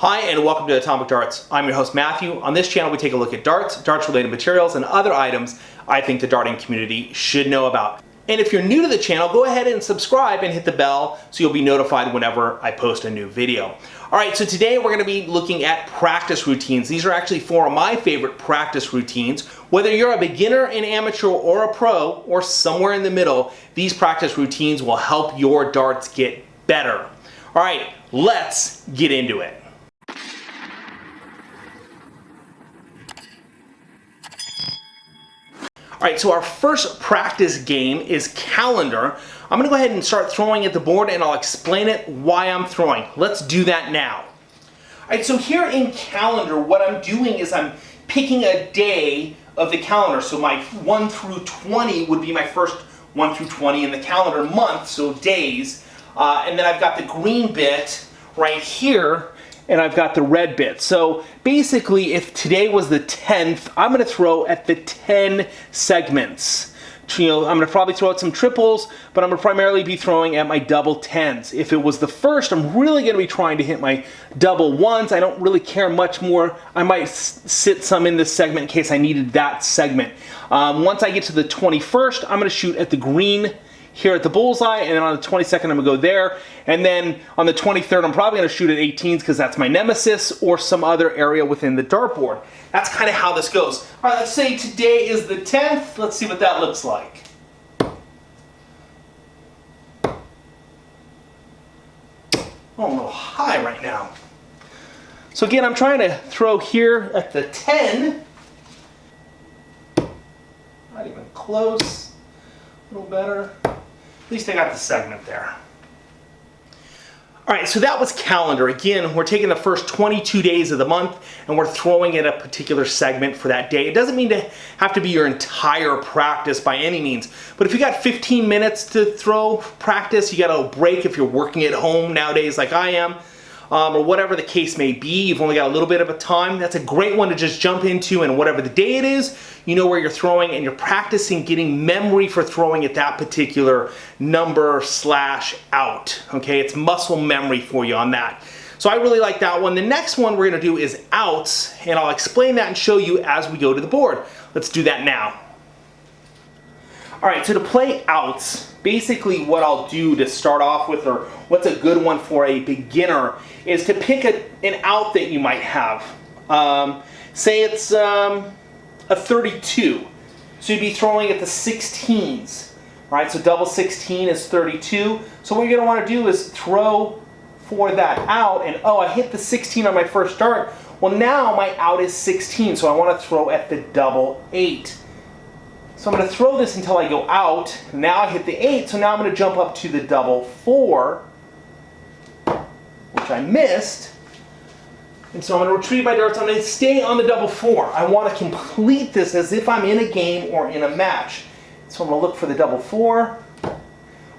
Hi and welcome to Atomic Darts. I'm your host Matthew. On this channel we take a look at darts, darts related materials, and other items I think the darting community should know about. And if you're new to the channel, go ahead and subscribe and hit the bell so you'll be notified whenever I post a new video. All right, so today we're gonna be looking at practice routines. These are actually four of my favorite practice routines. Whether you're a beginner, an amateur, or a pro, or somewhere in the middle, these practice routines will help your darts get better. All right, let's get into it. All right, so our first practice game is calendar. I'm gonna go ahead and start throwing at the board and I'll explain it why I'm throwing. Let's do that now. All right, so here in calendar, what I'm doing is I'm picking a day of the calendar. So my 1 through 20 would be my first 1 through 20 in the calendar month, so days. Uh, and then I've got the green bit right here and I've got the red bit. So basically, if today was the 10th, I'm gonna throw at the 10 segments. You know, I'm gonna probably throw out some triples, but I'm gonna primarily be throwing at my double tens. If it was the first, I'm really gonna be trying to hit my double ones. I don't really care much more. I might sit some in this segment in case I needed that segment. Um, once I get to the 21st, I'm gonna shoot at the green here at the bullseye, and then on the 22nd, I'm gonna go there. And then on the 23rd, I'm probably gonna shoot at 18s because that's my nemesis or some other area within the dartboard. That's kind of how this goes. All right, let's say today is the 10th. Let's see what that looks like. Oh, a little high right now. So again, I'm trying to throw here at the 10. Not even close. A little better. At least I got the segment there. All right, so that was calendar. Again, we're taking the first 22 days of the month and we're throwing in a particular segment for that day. It doesn't mean to have to be your entire practice by any means, but if you got 15 minutes to throw practice, you got a break if you're working at home nowadays like I am, um, or whatever the case may be, you've only got a little bit of a time, that's a great one to just jump into and whatever the day it is, you know where you're throwing and you're practicing getting memory for throwing at that particular number slash out, okay? It's muscle memory for you on that. So I really like that one. The next one we're gonna do is outs, and I'll explain that and show you as we go to the board. Let's do that now. All right, so to play outs, basically what I'll do to start off with, or what's a good one for a beginner, is to pick a, an out that you might have. Um, say it's um, a 32, so you'd be throwing at the 16s. right? so double 16 is 32. So what you're gonna wanna do is throw for that out, and oh, I hit the 16 on my first dart. Well, now my out is 16, so I wanna throw at the double eight. So I'm going to throw this until I go out. Now I hit the 8, so now I'm going to jump up to the double 4, which I missed. And so I'm going to retrieve my darts. I'm going to stay on the double 4. I want to complete this as if I'm in a game or in a match. So I'm going to look for the double 4,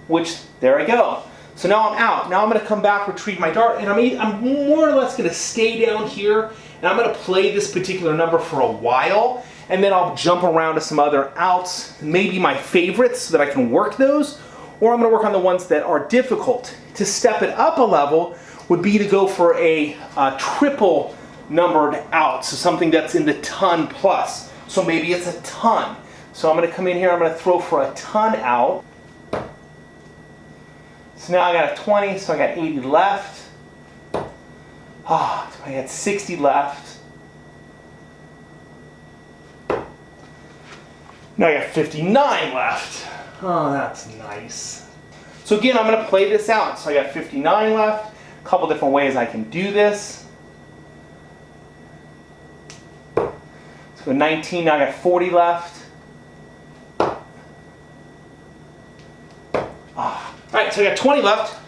which, there I go. So now I'm out. Now I'm going to come back, retrieve my dart, and I'm, I'm more or less going to stay down here, and I'm going to play this particular number for a while and then I'll jump around to some other outs, maybe my favorites so that I can work those, or I'm gonna work on the ones that are difficult. To step it up a level would be to go for a, a triple numbered out, so something that's in the ton plus. So maybe it's a ton. So I'm gonna come in here, I'm gonna throw for a ton out. So now I got a 20, so I got 80 left. Ah, oh, I got 60 left. Now I got 59 left. Oh, that's nice. So again, I'm gonna play this out. So I got 59 left. A couple different ways I can do this. So 19, now I got 40 left. Ah. All right, so I got 20 left.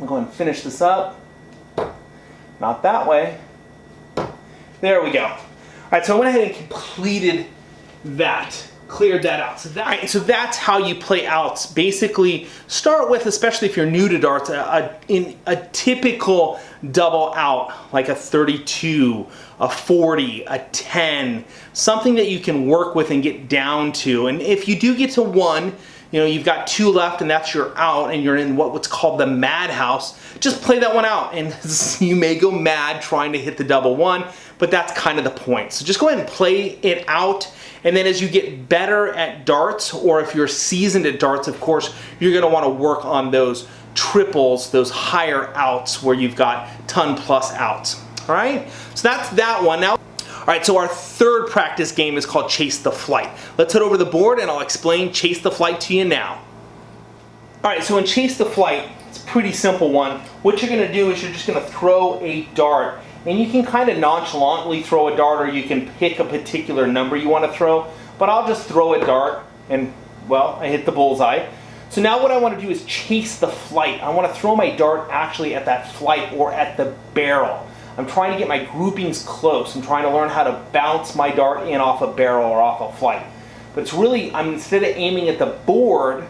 I'm going to finish this up. Not that way. There we go. All right, so I went ahead and completed that cleared that out. So, that, right, so that's how you play outs. Basically, start with, especially if you're new to darts, a, a, in a typical double out, like a 32, a 40, a 10, something that you can work with and get down to. And if you do get to one, you know, you've got two left and that's your out and you're in what, what's called the madhouse, just play that one out. And you may go mad trying to hit the double one, but that's kind of the point. So just go ahead and play it out. And then as you get better at darts, or if you're seasoned at darts, of course, you're gonna wanna work on those triples, those higher outs where you've got ton plus outs. All right, so that's that one. Now, all right, so our third practice game is called Chase the Flight. Let's head over the board and I'll explain Chase the Flight to you now. All right, so in Chase the Flight, it's a pretty simple one. What you're gonna do is you're just gonna throw a dart and you can kind of nonchalantly throw a dart or you can pick a particular number you wanna throw, but I'll just throw a dart and, well, I hit the bullseye. So now what I want to do is chase the flight. I want to throw my dart actually at that flight or at the barrel. I'm trying to get my groupings close. I'm trying to learn how to bounce my dart in off a barrel or off a flight. But it's really, I'm instead of aiming at the board,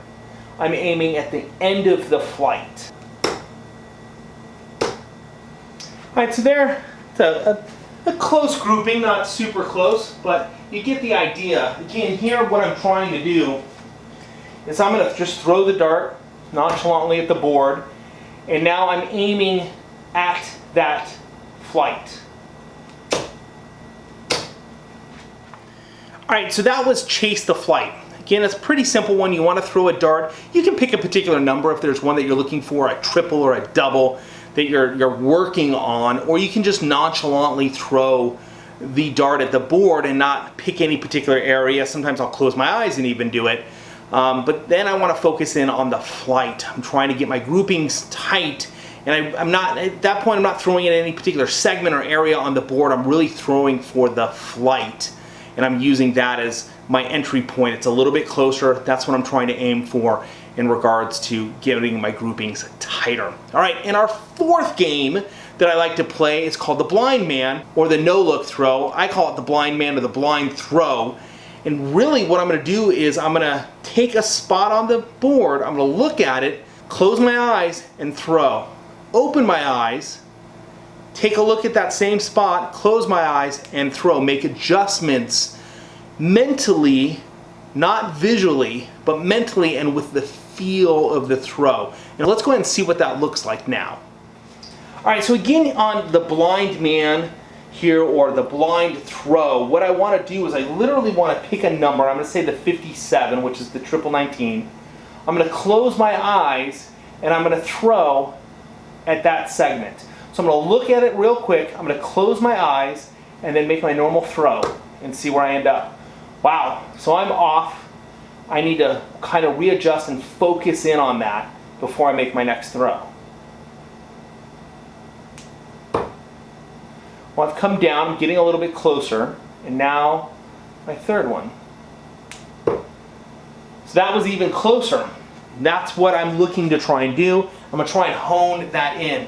I'm aiming at the end of the flight. All right, so there, it's a, a, a close grouping, not super close, but you get the idea. Again, here what I'm trying to do is I'm going to just throw the dart nonchalantly at the board, and now I'm aiming at that All right, so that was chase the flight. Again, it's a pretty simple one. You want to throw a dart. You can pick a particular number if there's one that you're looking for, a triple or a double that you're, you're working on, or you can just nonchalantly throw the dart at the board and not pick any particular area. Sometimes I'll close my eyes and even do it. Um, but then I want to focus in on the flight. I'm trying to get my groupings tight and I, am not, at that point I'm not throwing in any particular segment or area on the board. I'm really throwing for the flight and I'm using that as my entry point. It's a little bit closer. That's what I'm trying to aim for in regards to getting my groupings tighter. All right, and our fourth game that I like to play is called the blind man or the no look throw. I call it the blind man or the blind throw. And really what I'm gonna do is I'm gonna take a spot on the board, I'm gonna look at it, close my eyes and throw. Open my eyes, take a look at that same spot, close my eyes and throw. Make adjustments mentally, not visually, but mentally and with the feel of the throw. And let's go ahead and see what that looks like now. All right, so again on the blind man here or the blind throw, what I want to do is I literally want to pick a number. I'm going to say the 57, which is the triple 19. I'm going to close my eyes and I'm going to throw at that segment. So I'm going to look at it real quick. I'm going to close my eyes and then make my normal throw and see where I end up. Wow, so I'm off. I need to kind of readjust and focus in on that before I make my next throw. Well, I've come down, I'm getting a little bit closer, and now my third one. So that was even closer. That's what I'm looking to try and do. I'm gonna try and hone that in.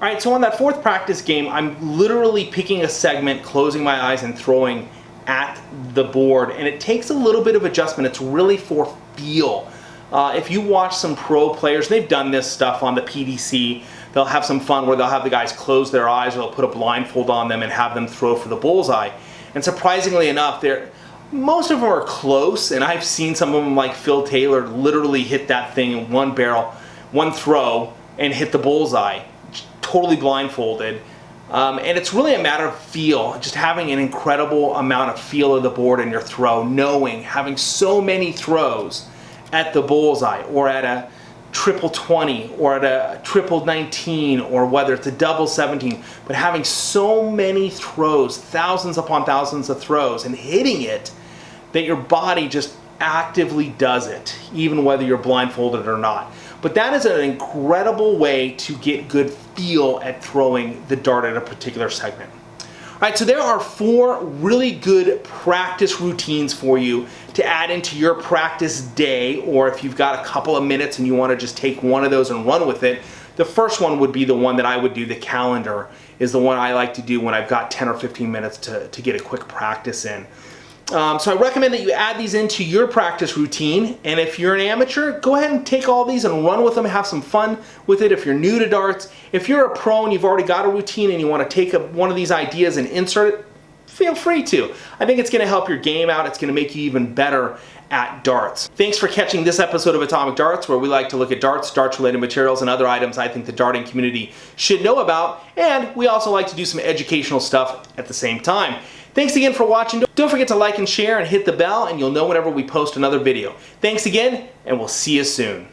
All right, so on that fourth practice game, I'm literally picking a segment, closing my eyes and throwing at the board. And it takes a little bit of adjustment. It's really for feel. Uh, if you watch some pro players, they've done this stuff on the PDC. They'll have some fun where they'll have the guys close their eyes or they'll put a blindfold on them and have them throw for the bullseye. And surprisingly enough, they're most of them are close, and I've seen some of them like Phil Taylor literally hit that thing in one barrel, one throw, and hit the bullseye, totally blindfolded. Um, and it's really a matter of feel, just having an incredible amount of feel of the board in your throw, knowing, having so many throws at the bullseye or at a triple 20 or at a triple 19 or whether it's a double 17 but having so many throws thousands upon thousands of throws and hitting it that your body just actively does it even whether you're blindfolded or not but that is an incredible way to get good feel at throwing the dart at a particular segment all right, so there are four really good practice routines for you to add into your practice day, or if you've got a couple of minutes and you wanna just take one of those and run with it, the first one would be the one that I would do, the calendar, is the one I like to do when I've got 10 or 15 minutes to, to get a quick practice in. Um, so I recommend that you add these into your practice routine. And if you're an amateur, go ahead and take all these and run with them, have some fun with it. If you're new to darts, if you're a pro and you've already got a routine and you want to take a, one of these ideas and insert it, feel free to. I think it's going to help your game out. It's going to make you even better at darts. Thanks for catching this episode of Atomic Darts where we like to look at darts, darts related materials, and other items I think the darting community should know about. And we also like to do some educational stuff at the same time. Thanks again for watching. Don't forget to like and share and hit the bell and you'll know whenever we post another video. Thanks again and we'll see you soon.